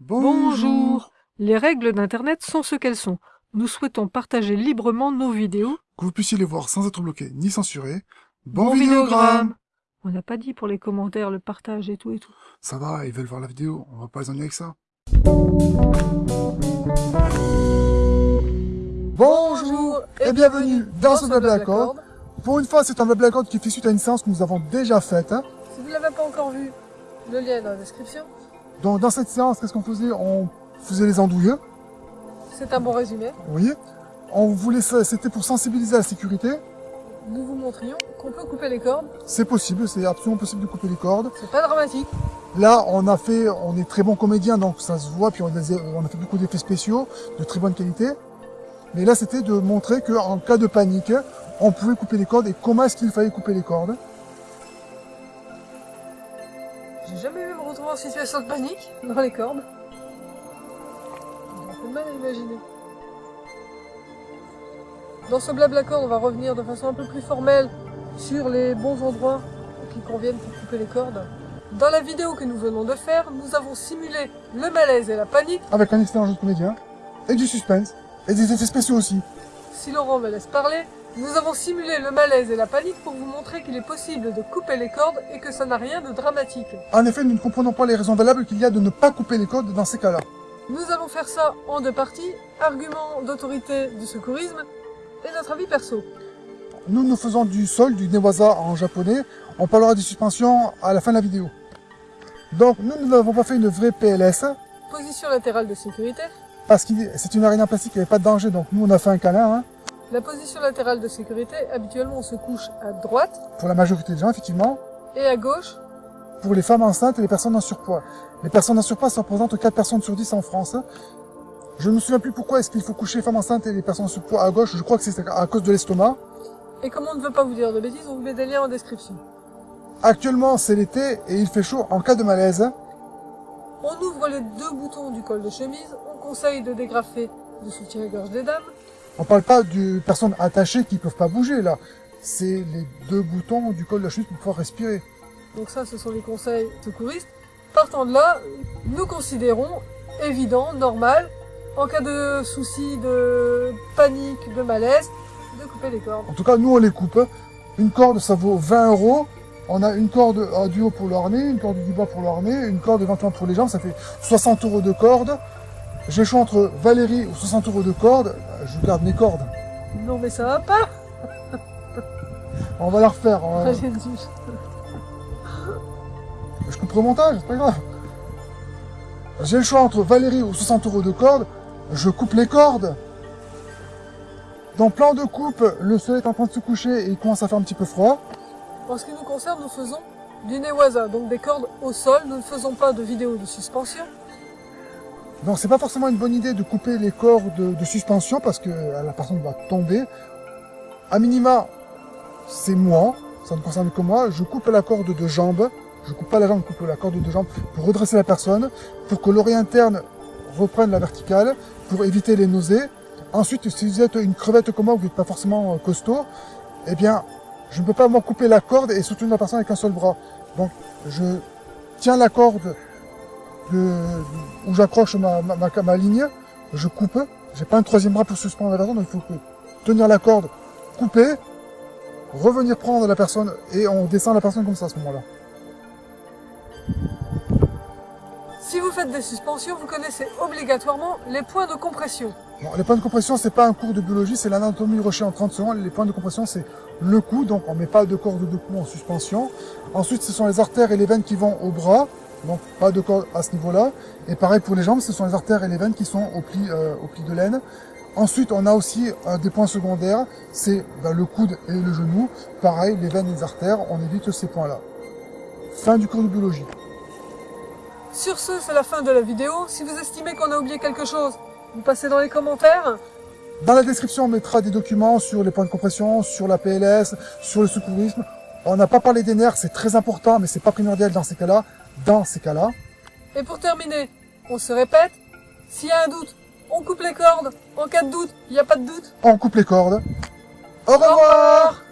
Bonjour Les règles d'Internet sont ce qu'elles sont. Nous souhaitons partager librement nos vidéos. Que vous puissiez les voir sans être bloqué ni censuré. Bon, Bon vidéogramme On n'a pas dit pour les commentaires, le partage et tout et tout. Ça va, ils veulent voir la vidéo, on va pas les ennuyer avec ça. Bonjour et bienvenue dans ce Blablacord. Pour une fois, c'est un Blablacord qui fait suite à une séance que nous avons déjà faite. hein. Si vous ne l'avez pas encore vu, le lien est dans la description. Donc dans cette séance, qu'est-ce qu'on faisait? On faisait les andouilleux, C'est un bon résumé. voyez? On voulait c'était pour sensibiliser à la sécurité. Nous vous montrions qu'on peut couper les cordes. C'est possible, c'est absolument possible de couper les cordes. C'est pas dramatique. Là, on a fait, on est très bons comédiens, donc ça se voit, puis on a, on a fait beaucoup d'effets spéciaux de très bonne qualité. Mais là, c'était de montrer qu'en cas de panique, on pouvait couper les cordes et comment est-ce qu'il fallait couper les cordes. En situation de panique dans les cordes. J'ai un peu de mal à imaginer. Dans ce blablacord, on va revenir de façon un peu plus formelle sur les bons endroits qui conviennent pour couper les cordes. Dans la vidéo que nous venons de faire, nous avons simulé le malaise et la panique. Avec un excellent jeu de comédien, et du suspense, et des effets spéciaux aussi. Si Laurent me laisse parler, nous avons simulé le malaise et la panique pour vous montrer qu'il est possible de couper les cordes et que ça n'a rien de dramatique. En effet, nous ne comprenons pas les raisons valables qu'il y a de ne pas couper les cordes dans ces cas-là. Nous allons faire ça en deux parties, argument d'autorité du secourisme et notre avis perso. Nous, nous faisons du sol, du newaza en japonais. On parlera des suspensions à la fin de la vidéo. Donc, nous, nous n'avons pas fait une vraie PLS, Position latérale de sécurité. parce que c'est une arène en plastique, il n'y avait pas de danger, donc nous, on a fait un câlin, hein, La position latérale de sécurité, habituellement on se couche à droite pour la majorité des gens, effectivement. et à gauche. pour les femmes enceintes et les personnes en surpoids. Les personnes en surpoids, ça représente 4 personnes sur 10 en France. Je ne me souviens plus pourquoi est-ce qu'il faut coucher les femmes enceintes et les personnes en surpoids à gauche. Je crois que c'est à cause de l'estomac. Et comme on ne veut pas vous dire de bêtises, on vous met des liens en description. Actuellement, c'est l'été et il fait chaud en cas de malaise. On ouvre les deux boutons du col de chemise, on conseille de dégrafer le soutien-gorge des dames. On parle pas de personnes attachées qui peuvent pas bouger, là. C'est les deux boutons du col de la chute pour pouvoir respirer. Donc ça, ce sont les conseils secouristes. Partant de là, nous considérons évident, normal, en cas de souci, de panique, de malaise, de couper les cordes. En tout cas, nous, on les coupe. Une corde, ça vaut 20 euros. On a une corde euh, du haut pour le harnais, une corde du bas pour le harnais, une corde éventuellement pour les jambes, ça fait 60 euros de corde. J'ai le choix entre Valérie ou 60 euros de corde. Je garde mes cordes. Non mais ça va pas On va la refaire. hein. J'ai dit. Je coupe le montage, c'est pas grave. J'ai le choix entre Valérie ou 60 euros de corde. Je coupe les cordes. Dans plan de coupe, le soleil est en train de se coucher et il commence à faire un petit peu froid. En ce qui nous concerne, nous faisons du newaza, donc des cordes au sol. Nous ne faisons pas de vidéo de suspension. Donc c'est pas forcément une bonne idée de couper les cordes de, suspension parce que euh, la personne va tomber. À minima, c'est moi, ça ne concerne que moi. Je coupe la corde de jambe. Je coupe pas la jambe, je coupe la corde de jambe pour redresser la personne, pour que l'oreille interne reprenne la verticale, pour éviter les nausées. Ensuite, si vous êtes une crevette comme moi, vous n'êtes pas forcément euh, costaud, eh bien, je ne peux pas moi couper la corde et soutenir la personne avec un seul bras. Donc, je tiens la corde de- où j'accroche ma, ma, ma, ma ligne, je coupe. J'ai pas un troisième bras pour suspendre la personne, donc il faut tenir la corde, couper, revenir prendre la personne et on descend la personne comme ça à ce moment-là. Si vous faites des suspensions, vous connaissez obligatoirement les points de compression. Les points de compression, c'est pas un cours de biologie, c'est l'anatomie rocher en 30 secondes. Les points de compression, c'est le cou, donc on met pas de corde de cou en suspension. Ensuite, ce sont les artères et les veines qui vont au bras, donc pas de corde à ce niveau-là. Et pareil pour les jambes, ce sont les artères et les veines qui sont au pli, euh, au pli de laine. Ensuite, on a aussi euh, des points secondaires, c'est ben, le coude et le genou. Pareil, les veines et les artères, on évite ces points-là. Fin du cours de biologie. Sur ce, c'est la fin de la vidéo. Si vous estimez qu'on a oublié quelque chose, vous passez dans les commentaires. Dans la description, on mettra des documents sur les points de compression, sur la PLS, sur le secourisme. On n'a pas parlé des nerfs, c'est très important, mais c'est pas primordial dans ces cas-là. Dans ces cas-là. Et pour terminer, on se répète, s'il y a un doute, on coupe les cordes. En cas de doute, il n'y a pas de doute. On coupe les cordes. Au revoir revoir